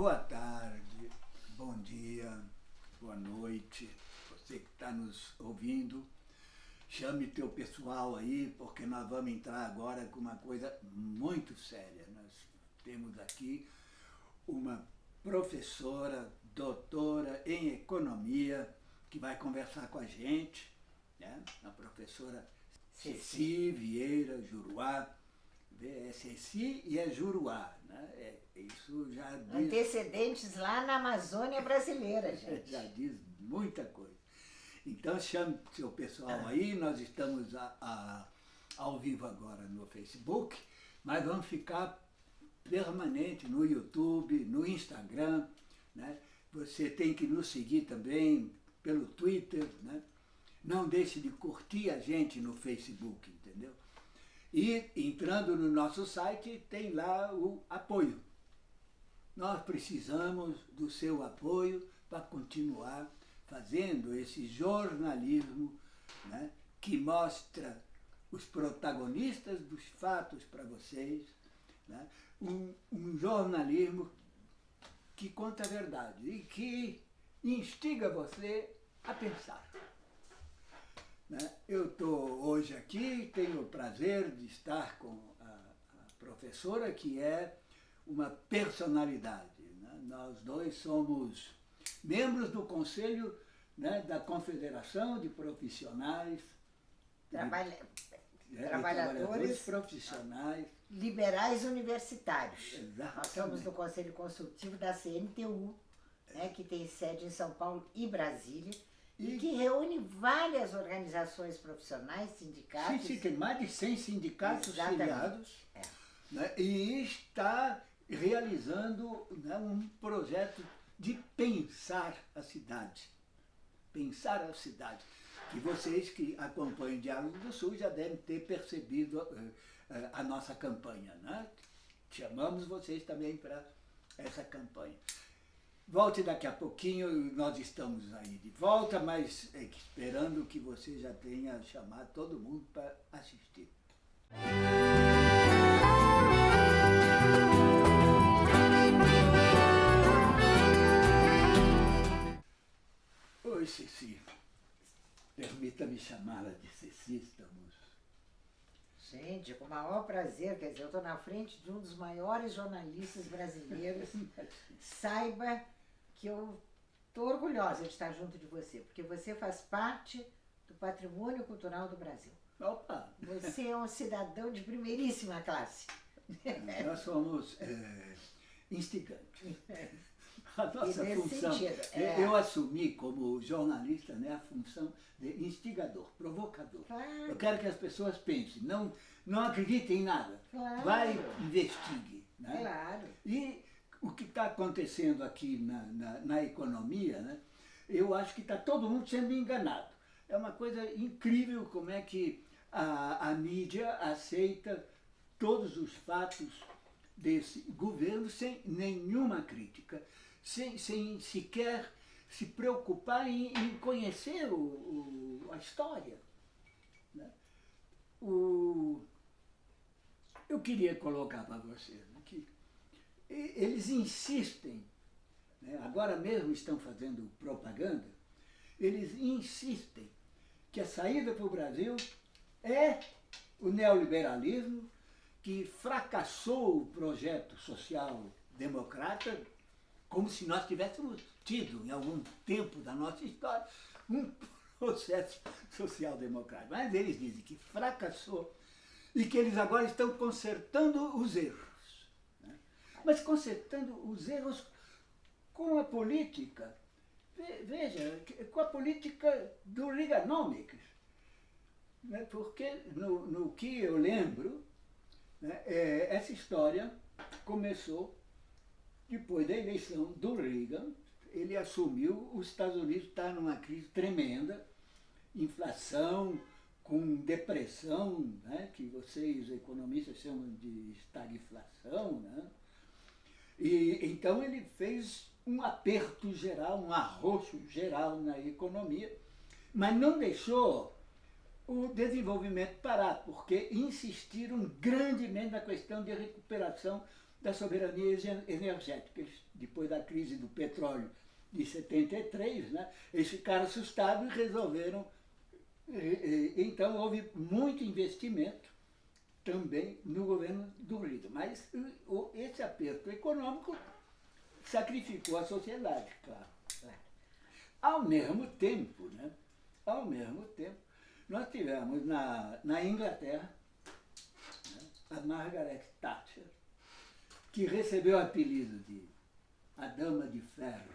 Boa tarde, bom dia, boa noite, você que está nos ouvindo. Chame teu pessoal aí, porque nós vamos entrar agora com uma coisa muito séria. Nós temos aqui uma professora, doutora em economia, que vai conversar com a gente, né? a professora Ceci Vieira Juruá, é Ceci e é Juruá, né? É, isso já diz... Antecedentes lá na Amazônia brasileira, gente. já diz muita coisa. Então chame seu pessoal aí, nós estamos a, a, ao vivo agora no Facebook, mas vamos ficar permanente no YouTube, no Instagram, né? Você tem que nos seguir também pelo Twitter, né? Não deixe de curtir a gente no Facebook, entendeu? E entrando no nosso site tem lá o apoio. Nós precisamos do seu apoio para continuar fazendo esse jornalismo né, que mostra os protagonistas dos fatos para vocês, né, um, um jornalismo que conta a verdade e que instiga você a pensar. Né? Eu estou hoje aqui, tenho o prazer de estar com a, a professora, que é uma personalidade. Né? Nós dois somos membros do Conselho né, da Confederação de Profissionais, Trabalha... de, é, trabalhadores, trabalhadores profissionais. Liberais universitários. Exatamente. Nós somos do Conselho Consultivo da CNTU, né, que tem sede em São Paulo e Brasília e que reúne várias organizações profissionais, sindicatos. Sim, sim, tem mais de 100 sindicatos filiados. É. Né, e está realizando né, um projeto de pensar a cidade. Pensar a cidade. Que vocês que acompanham o Diálogo do Sul já devem ter percebido uh, uh, a nossa campanha. Né? Chamamos vocês também para essa campanha. Volte daqui a pouquinho, nós estamos aí de volta, mas é esperando que você já tenha chamado todo mundo para assistir. Oi, Ceci. Permita-me chamá-la de Ceci, estamos... Gente, com o maior prazer, quer dizer, eu estou na frente de um dos maiores jornalistas brasileiros. Saiba que eu estou orgulhosa de estar junto de você, porque você faz parte do patrimônio cultural do Brasil. Opa! Você é um cidadão de primeiríssima classe. Nós somos é, instigantes. A nossa função, sentido, é... eu assumi como jornalista né, a função de instigador, provocador. Claro. Eu quero que as pessoas pensem, não, não acreditem em nada, claro. vai, investigue. Né? Claro. E o que está acontecendo aqui na, na, na economia, né, eu acho que está todo mundo sendo enganado. É uma coisa incrível como é que a, a mídia aceita todos os fatos desse governo sem nenhuma crítica, sem, sem sequer se preocupar em, em conhecer o, o, a história. Né? O, eu queria colocar para vocês eles insistem, né, agora mesmo estão fazendo propaganda, eles insistem que a saída para o Brasil é o neoliberalismo que fracassou o projeto social democrata, como se nós tivéssemos tido, em algum tempo da nossa história, um processo social democrático. Mas eles dizem que fracassou e que eles agora estão consertando os erros mas consertando os erros com a política, veja, com a política do Reaganomics. Né? Porque no, no que eu lembro, né, é, essa história começou depois da eleição do Reagan, ele assumiu, os Estados Unidos está numa crise tremenda, inflação, com depressão, né, que vocês economistas chamam de estagflação, né, e, então ele fez um aperto geral, um arroxo geral na economia, mas não deixou o desenvolvimento parar, porque insistiram grandemente na questão de recuperação da soberania energética. Depois da crise do petróleo de 73, né, eles ficaram assustados e resolveram. Então houve muito investimento também no governo do Reagan. Mas esse aperto econômico sacrificou a sociedade, claro. Ao mesmo tempo, né, ao mesmo tempo, nós tivemos na, na Inglaterra né, a Margaret Thatcher, que recebeu o apelido de a Dama de Ferro.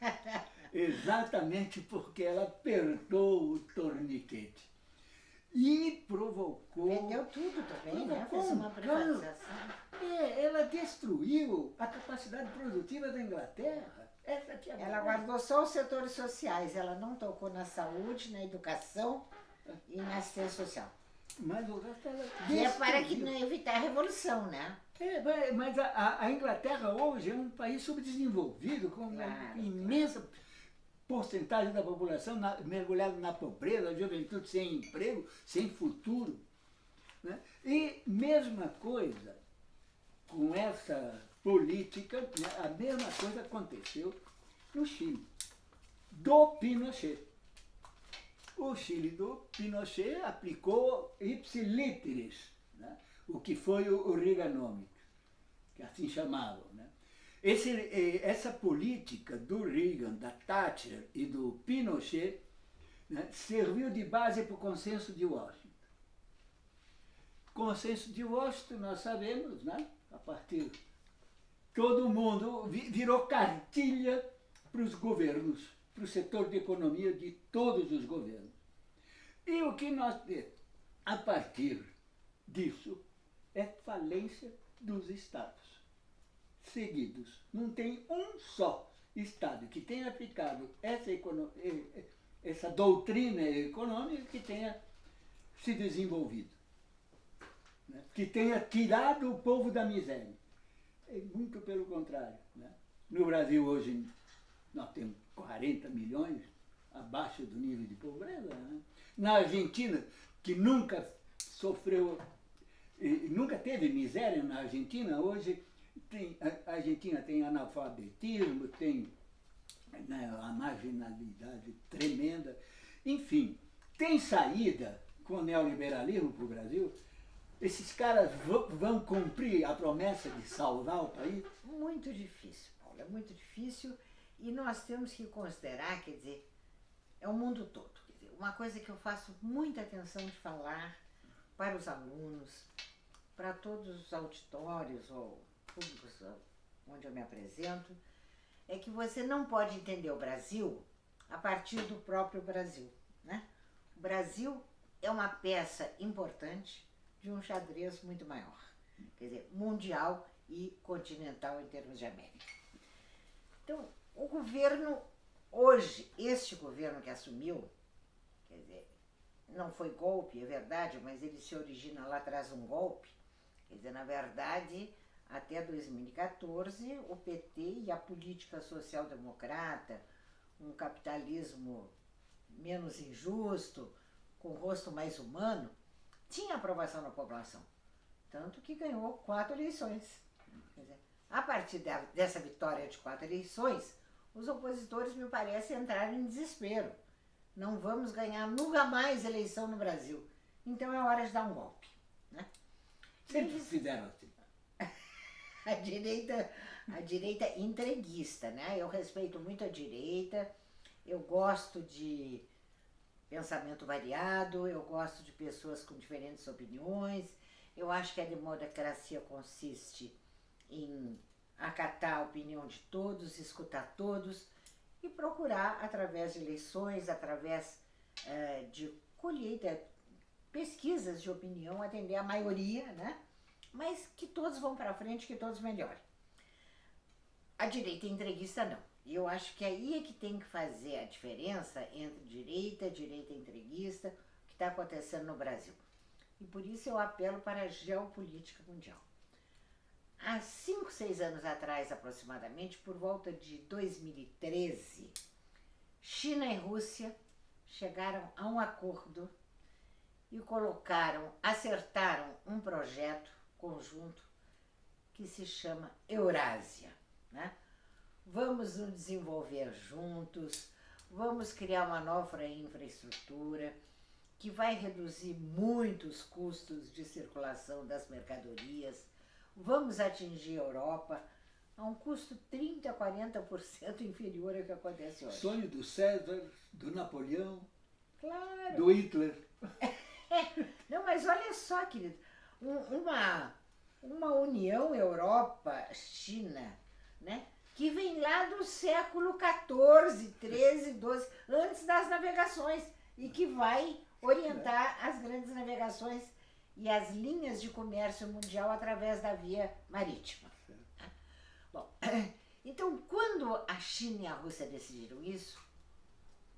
Exatamente porque ela apertou o torniquete. E provocou. Vendeu tudo também, né? Fez uma privatização. É, ela destruiu a capacidade produtiva da Inglaterra. Essa que é ela guardou só os setores sociais, ela não tocou na saúde, na educação e na assistência social. Mas o resto ela E é para que não evitar a revolução, né? É, mas a, a, Inglaterra hoje é um país subdesenvolvido, com uma claro, imensa claro. Porcentagem da população na, mergulhada na pobreza, a juventude sem emprego, sem futuro. Né? E mesma coisa com essa política, né? a mesma coisa aconteceu no Chile, do Pinochet. O Chile do Pinochet aplicou ipsilíteres, né? o que foi o, o que assim chamavam. Né? Esse, eh, essa política do Reagan, da Thatcher e do Pinochet né, serviu de base para o consenso de Washington. Consenso de Washington, nós sabemos, né, a partir todo mundo virou cartilha para os governos, para o setor de economia de todos os governos. E o que nós temos a partir disso é falência dos estados seguidos. Não tem um só Estado que tenha aplicado essa, essa doutrina econômica que tenha se desenvolvido. Né? Que tenha tirado o povo da miséria. É muito pelo contrário. Né? No Brasil hoje nós temos 40 milhões abaixo do nível de pobreza. Né? Na Argentina, que nunca sofreu, nunca teve miséria na Argentina, hoje tem, a Argentina tem analfabetismo, tem né, a marginalidade tremenda. Enfim, tem saída com o neoliberalismo para o Brasil? Esses caras vão cumprir a promessa de salvar o país? Muito difícil, Paulo, é muito difícil. E nós temos que considerar, quer dizer, é o mundo todo. Dizer, uma coisa que eu faço muita atenção de falar para os alunos, para todos os auditórios ou públicos onde eu me apresento, é que você não pode entender o Brasil a partir do próprio Brasil. Né? O Brasil é uma peça importante de um xadrez muito maior, quer dizer, mundial e continental em termos de América. Então, o governo, hoje, este governo que assumiu, quer dizer, não foi golpe, é verdade, mas ele se origina lá atrás um golpe, quer dizer, na verdade, até 2014, o PT e a política social-democrata, um capitalismo menos injusto, com rosto mais humano, tinha aprovação na população. Tanto que ganhou quatro eleições. Dizer, a partir dessa vitória de quatro eleições, os opositores, me parece, entraram em desespero. Não vamos ganhar nunca mais eleição no Brasil. Então é hora de dar um golpe. Né? Sempre fizeram assim. A direita, a direita entreguista, né? Eu respeito muito a direita, eu gosto de pensamento variado, eu gosto de pessoas com diferentes opiniões, eu acho que a democracia consiste em acatar a opinião de todos, escutar todos e procurar, através de eleições, através eh, de colheita, pesquisas de opinião, atender a maioria, né? Mas que todos vão para frente, que todos melhorem. A direita entreguista não. E eu acho que aí é que tem que fazer a diferença entre direita, direita entreguista, o que está acontecendo no Brasil. E por isso eu apelo para a geopolítica mundial. Há cinco, seis anos atrás, aproximadamente, por volta de 2013, China e Rússia chegaram a um acordo e colocaram, acertaram um projeto conjunto que se chama Eurásia. Né? Vamos nos desenvolver juntos, vamos criar uma nova infraestrutura que vai reduzir muito os custos de circulação das mercadorias, vamos atingir a Europa a um custo 30% a 40% inferior ao que acontece hoje. Sonho do César, do Napoleão, claro. do Hitler. Não, mas olha só, querido, uma, uma União Europa-China, né? que vem lá do século XIV, XIII, XII, antes das navegações, e que vai orientar as grandes navegações e as linhas de comércio mundial através da via marítima. Bom, então quando a China e a Rússia decidiram isso,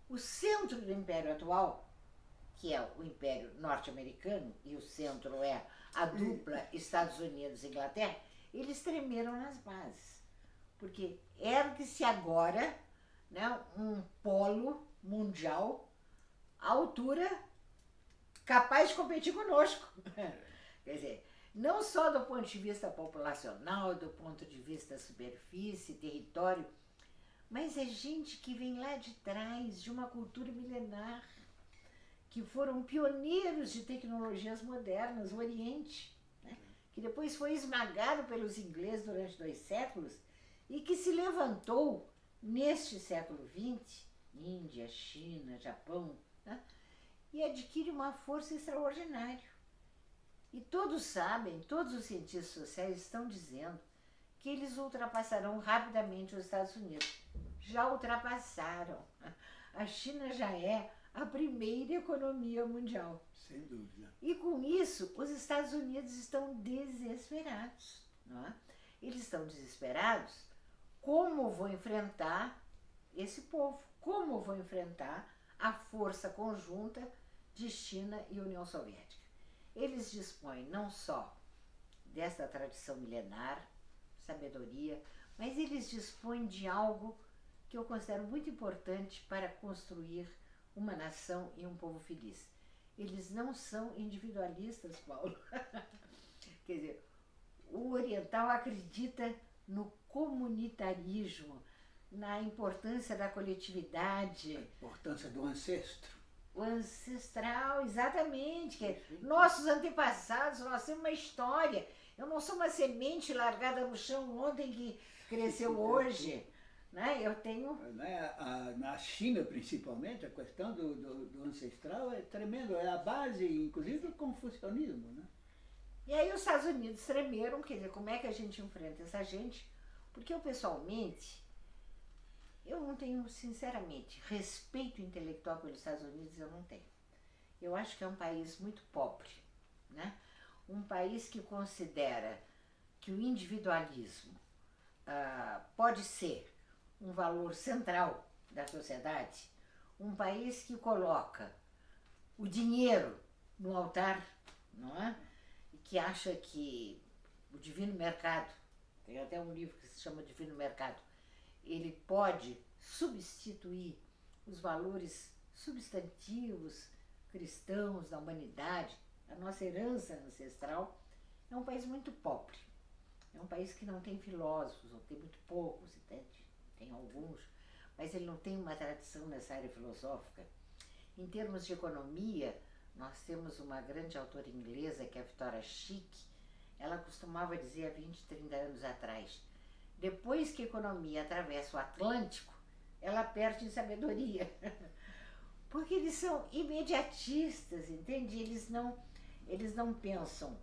o centro do império atual, que é o império norte-americano, e o centro é a dupla Estados Unidos-Inglaterra, eles tremeram nas bases. Porque ergue-se agora né, um polo mundial à altura capaz de competir conosco. Quer dizer, não só do ponto de vista populacional, do ponto de vista superfície, território, mas é gente que vem lá de trás, de uma cultura milenar, que foram pioneiros de tecnologias modernas, o Oriente, né? que depois foi esmagado pelos ingleses durante dois séculos e que se levantou neste século XX, Índia, China, Japão, né? e adquire uma força extraordinária. E todos sabem, todos os cientistas sociais estão dizendo que eles ultrapassarão rapidamente os Estados Unidos. Já ultrapassaram. A China já é a primeira economia mundial. Sem dúvida. E com isso, os Estados Unidos estão desesperados. Não é? Eles estão desesperados como vou enfrentar esse povo, como vou enfrentar a força conjunta de China e União Soviética. Eles dispõem não só dessa tradição milenar, sabedoria, mas eles dispõem de algo que eu considero muito importante para construir uma nação e um povo feliz. Eles não são individualistas, Paulo. Quer dizer, o oriental acredita no comunitarismo, na importância da coletividade. A importância do ancestro. O ancestral, exatamente. Que nossos antepassados, nós temos uma história. Eu não sou uma semente largada no chão ontem que cresceu hoje. Né? Eu tenho... Né? Na China, principalmente, a questão do, do, do, ancestral é tremendo. É a base, inclusive, do confucionismo. Né? E aí os Estados Unidos tremeram, quer dizer, como é que a gente enfrenta essa gente? Porque eu, pessoalmente, eu não tenho, sinceramente, respeito intelectual pelos Estados Unidos, eu não tenho. Eu acho que é um país muito pobre, né? Um país que considera que o individualismo ah, pode ser um valor central da sociedade, um país que coloca o dinheiro no altar, não é? E que acha que o divino mercado, tem até um livro que se chama Divino Mercado, ele pode substituir os valores substantivos cristãos da humanidade, a nossa herança ancestral, é um país muito pobre. É um país que não tem filósofos, ou tem muito poucos, entende? Tem alguns, mas ele não tem uma tradição nessa área filosófica. Em termos de economia, nós temos uma grande autora inglesa, que é a Victoria Schick, ela costumava dizer há 20, 30 anos atrás, depois que a economia atravessa o Atlântico, ela perde em sabedoria. Porque eles são imediatistas, entende? Eles não, eles não pensam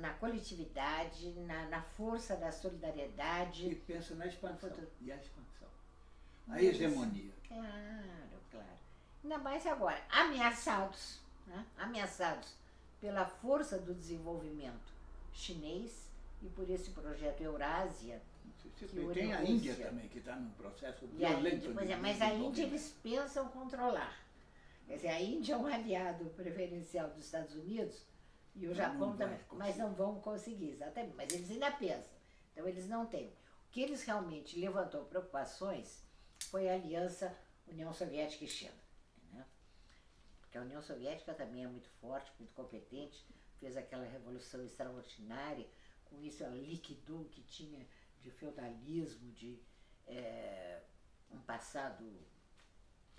na coletividade, na, na força da solidariedade. E pensam na expansão. E a expansão. A hegemonia. Claro, claro. Ainda mais agora, ameaçados, né? ameaçados pela força do desenvolvimento chinês e por esse projeto Eurásia. Que tem a Índia também, que está num processo violento. Pois é, mas a Índia eles pensam controlar. Quer dizer, a Índia é um aliado preferencial dos Estados Unidos e o Japão também, mas não vão conseguir, exatamente. Mas eles ainda pensam. Então eles não têm. O que eles realmente levantou preocupações foi a aliança União Soviética e China. Né? Porque a União Soviética também é muito forte, muito competente, fez aquela revolução extraordinária com isso ela liquidou o que tinha de feudalismo, de é, um passado.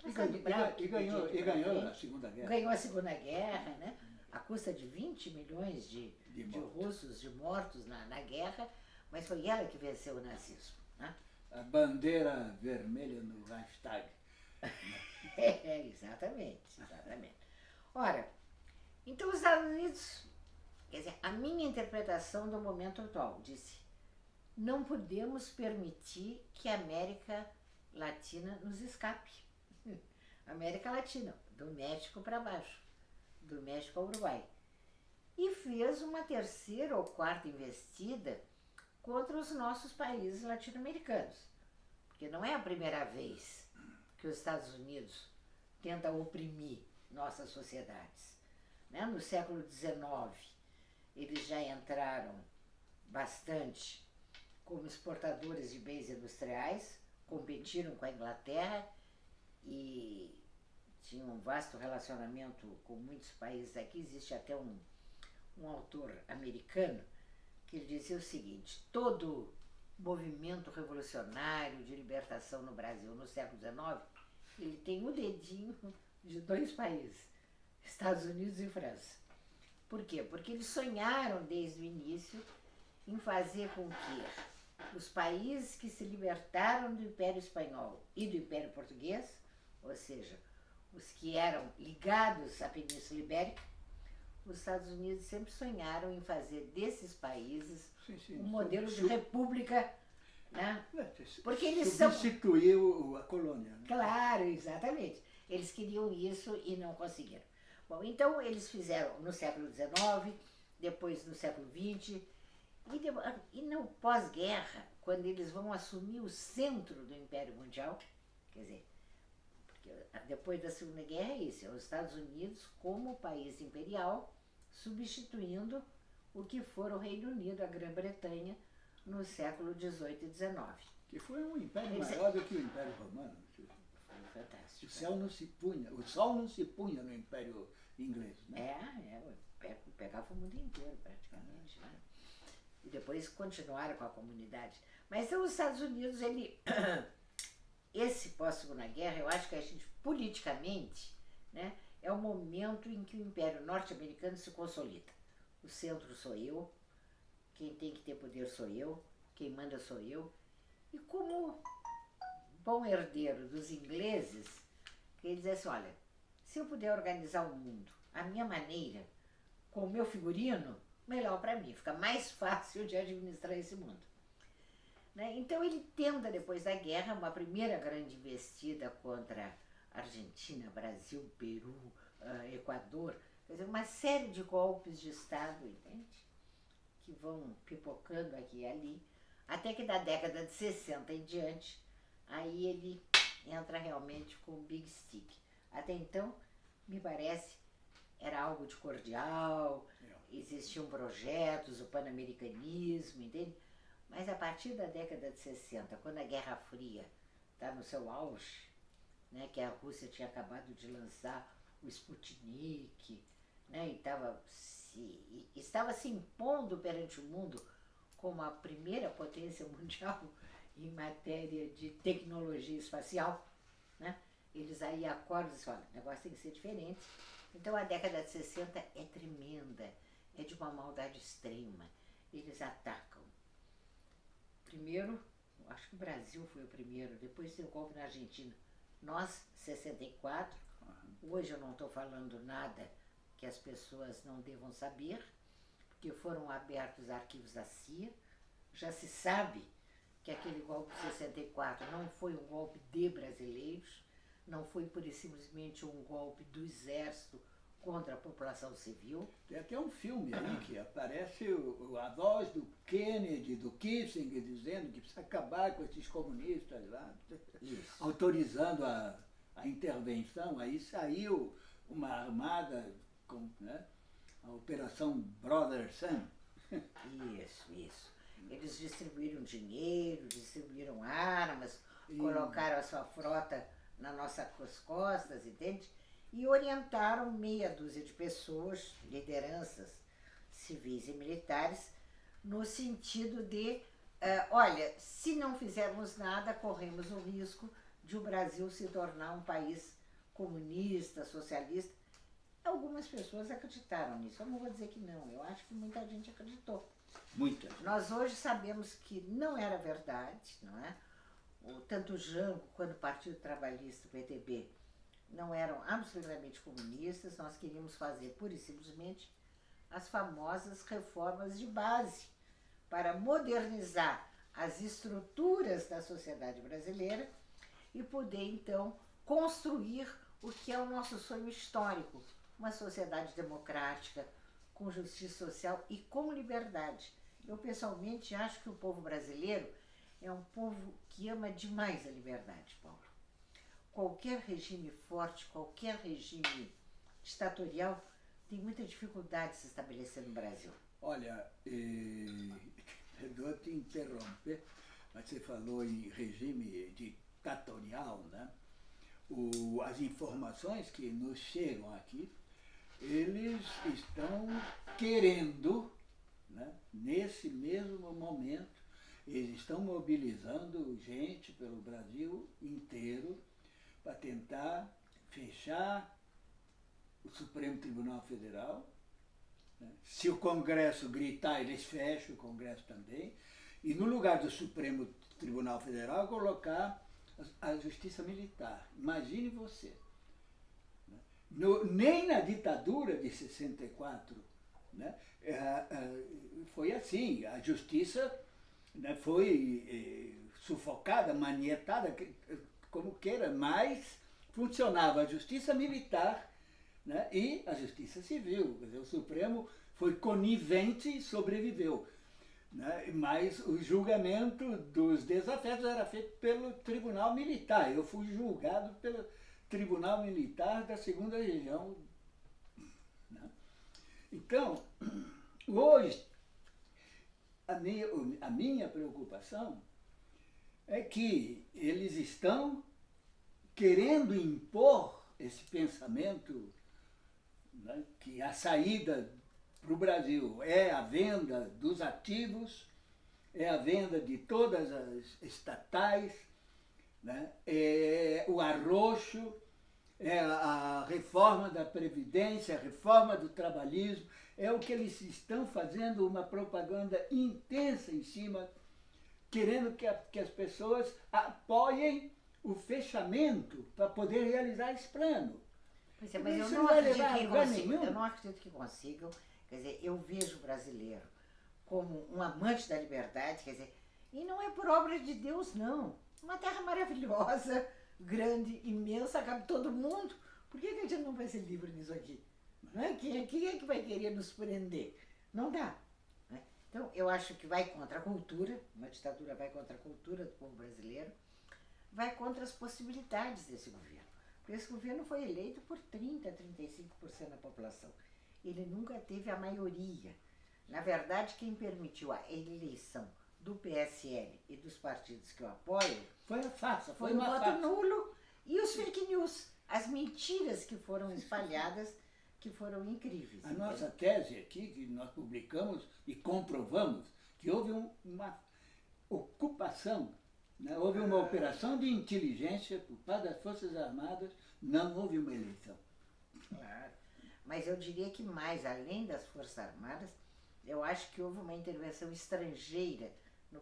E, branco, e, ganhou, e ganhou a Segunda Guerra. Ganhou a Segunda Guerra, né? A custa de 20 milhões de, de, de russos, de mortos na, na guerra, mas foi ela que venceu o nazismo. Né? A bandeira vermelha no hashtag. é, exatamente, exatamente. Ora, então os Estados Unidos, quer dizer, a minha interpretação do momento atual, disse, não podemos permitir que a América Latina nos escape. América Latina, do México para baixo, do México ao Uruguai. E fez uma terceira ou quarta investida contra os nossos países latino-americanos. Porque não é a primeira vez que os Estados Unidos tenta oprimir nossas sociedades. Né? No século XIX, eles já entraram bastante como exportadores de bens industriais, competiram com a Inglaterra e tinham um vasto relacionamento com muitos países aqui. Existe até um, um autor americano que dizia o seguinte, todo movimento revolucionário de libertação no Brasil no século XIX, ele tem o um dedinho de dois países, Estados Unidos e França. Por quê? Porque eles sonharam desde o início em fazer com que os países que se libertaram do Império Espanhol e do Império Português, ou seja, os que eram ligados à Península Ibérica, os Estados Unidos sempre sonharam em fazer desses países sim, sim, um modelo de república né? É, Porque eles Substituiu a colônia. Né? Claro, exatamente. Eles queriam isso e não conseguiram. Bom, então eles fizeram no século XIX, depois no século XX, e, de, e no pós-guerra, quando eles vão assumir o centro do Império Mundial, quer dizer, depois da Segunda Guerra é isso, é os Estados Unidos como país imperial, substituindo o que for o Reino Unido, a Grã-Bretanha, no século XVIII e XIX. Que foi um império Eles... maior do que o Império Romano. Foi fantástico. O céu não se punha, o sol não se punha no Império Inglês, né? É, é pegava o mundo inteiro praticamente, né? E depois continuaram com a comunidade. Mas então os Estados Unidos, ele esse pós-segunda guerra, eu acho que a gente politicamente, né, é o momento em que o Império Norte-Americano se consolida. O centro sou eu, quem tem que ter poder sou eu, quem manda sou eu. E como bom herdeiro dos ingleses, ele diz assim, olha, se eu puder organizar o mundo à minha maneira, com o meu figurino, melhor para mim, fica mais fácil de administrar esse mundo. Né? Então ele tenta, depois da guerra, uma primeira grande investida contra Argentina, Brasil, Peru, uh, Equador, quer dizer, uma série de golpes de Estado, entende? que vão pipocando aqui e ali, até que da década de 60 em diante, aí ele entra realmente com o Big Stick. Até então, me parece, era algo de cordial, existiam projetos, o pan-americanismo, entende? Mas a partir da década de 60, quando a Guerra Fria está no seu auge, né, que a Rússia tinha acabado de lançar o Sputnik, né, e estava se, estava se impondo perante o mundo como a primeira potência mundial em matéria de tecnologia espacial, né? eles aí acordam e dizem, olha, o negócio tem que ser diferente. Então a década de 60 é tremenda, é de uma maldade extrema. Eles atacam. Primeiro, acho que o Brasil foi o primeiro, depois tem o golpe na Argentina. Nós, 64, hoje eu não estou falando nada que as pessoas não devam saber, porque foram abertos arquivos da CIA, já se sabe que aquele golpe de 64 não foi um golpe de brasileiros, não foi por simplesmente um golpe do exército contra a população civil. Tem até um filme aí que aparece o, a voz do Kennedy, do Kissinger, dizendo que precisa acabar com esses comunistas lá, Isso. autorizando a, a intervenção. Aí saiu uma armada com né, a Operação Brother Sam. Isso, isso. Eles distribuíram dinheiro, distribuíram armas, e... colocaram a sua frota nas nossas costas, entende? E orientaram meia dúzia de pessoas, lideranças civis e militares, no sentido de, uh, olha, se não fizermos nada, corremos o risco de o Brasil se tornar um país comunista, socialista. Algumas pessoas acreditaram nisso. Eu não vou dizer que não, eu acho que muita gente acreditou. Muita. Nós hoje sabemos que não era verdade, não é? O, tanto o Jango quanto o Partido Trabalhista, o PTB, não eram absolutamente comunistas, nós queríamos fazer pura e simplesmente as famosas reformas de base para modernizar as estruturas da sociedade brasileira e poder então construir o que é o nosso sonho histórico, uma sociedade democrática, com justiça social e com liberdade. Eu pessoalmente acho que o povo brasileiro é um povo que ama demais a liberdade, Paulo. Qualquer regime forte, qualquer regime ditatorial tem muita dificuldade de se estabelecer no Brasil. Olha, eh, perdoa te interromper, mas você falou em regime ditatorial, né? O, as informações que nos chegam aqui, eles estão querendo, né, nesse mesmo momento, eles estão mobilizando gente pelo Brasil inteiro para tentar fechar o Supremo Tribunal Federal. Né? Se o Congresso gritar, eles fecham o Congresso também. E no lugar do Supremo Tribunal Federal, colocar a Justiça Militar. Imagine você. Né? No, nem na ditadura de 64 né, é, é, foi assim. A Justiça né, foi é, sufocada, manietada, como queira, mas funcionava a Justiça Militar né? e a Justiça Civil. Dizer, o Supremo foi conivente e sobreviveu. Né? Mas o julgamento dos desafetos era feito pelo Tribunal Militar. Eu fui julgado pelo Tribunal Militar da Segunda Região. Né? Então, hoje, a minha, a minha preocupação é que eles estão querendo impor esse pensamento né, que a saída para o Brasil é a venda dos ativos, é a venda de todas as estatais, né, é o arroxo, é a reforma da Previdência, a reforma do trabalhismo, é o que eles estão fazendo uma propaganda intensa em cima, querendo que, a, que as pessoas apoiem o fechamento para poder realizar esse plano. Pois é, mas eu não, acredito que consigam, eu não acredito que consigam. Quer dizer, eu vejo o brasileiro como um amante da liberdade, quer dizer, e não é por obra de Deus, não. Uma terra maravilhosa, grande, imensa, cabe todo mundo. Por que, que a gente não vai ser livre nisso aqui? Não é? Quem, quem é que vai querer nos prender? Não dá. Então, eu acho que vai contra a cultura, uma ditadura vai contra a cultura do povo brasileiro, vai contra as possibilidades desse governo. Esse governo foi eleito por 30%, 35% da população. Ele nunca teve a maioria. Na verdade, quem permitiu a eleição do PSL e dos partidos que o apoiam foi a farsa, foi, foi o voto farsa. nulo e os fake news, as mentiras que foram espalhadas, que foram incríveis. A nossa tese aqui, que nós publicamos e comprovamos, que houve um, uma ocupação né? Houve uma operação de inteligência por parte das Forças Armadas, não houve uma eleição. Claro. Mas eu diria que mais, além das Forças Armadas, eu acho que houve uma intervenção estrangeira no,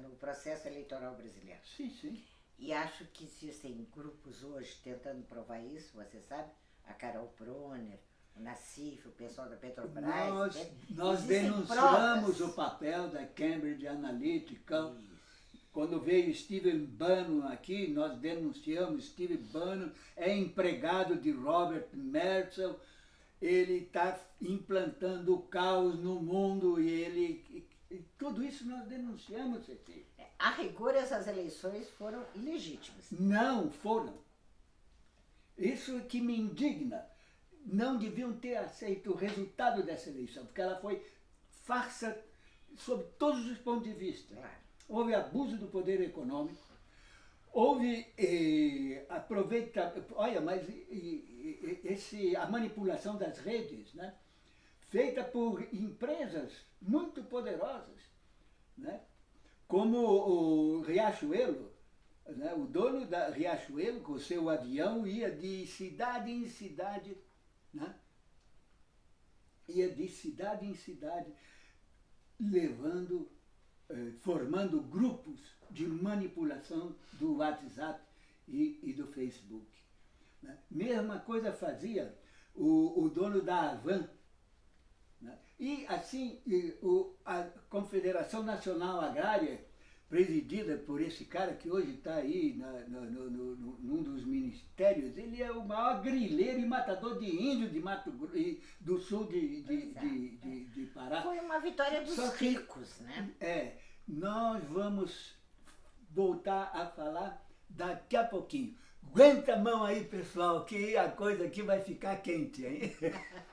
no processo eleitoral brasileiro. Sim, sim. E acho que existem grupos hoje tentando provar isso, você sabe? A Carol Proner, o Nassif, o pessoal da Petrobras. Nós, né? nós denunciamos provas. o papel da Cambridge Analytica. Isso quando veio Steven Bannon aqui, nós denunciamos, Steven Bannon é empregado de Robert Merzel, ele está implantando o caos no mundo e ele... E, tudo isso nós denunciamos, Cecília. É, a rigor, essas eleições foram ilegítimas. Não foram. Isso é que me indigna. Não deviam ter aceito o resultado dessa eleição, porque ela foi farsa sob todos os pontos de vista. Houve abuso do poder econômico, houve eh, aproveita, olha, mas esse, a manipulação das redes, né, feita por empresas muito poderosas, né? como o Riachuelo, né? o dono da Riachuelo, com seu avião, ia de cidade em cidade, né? ia de cidade em cidade, levando, eh, formando grupos de manipulação do WhatsApp e, e do Facebook. Né? Mesma coisa fazia o, o dono da Avan. Né? E assim, o, a Confederação Nacional Agrária, presidida por esse cara que hoje está aí na, no, no, no, num dos ministérios, ele é o maior grileiro e matador de índio de Mato do sul de, de, é, de, de, de Pará. Foi uma vitória dos Só que- ricos, né? É, nós vamos voltar a falar daqui a pouquinho. Aguenta a mão aí, pessoal, que a coisa aqui vai ficar quente, hein?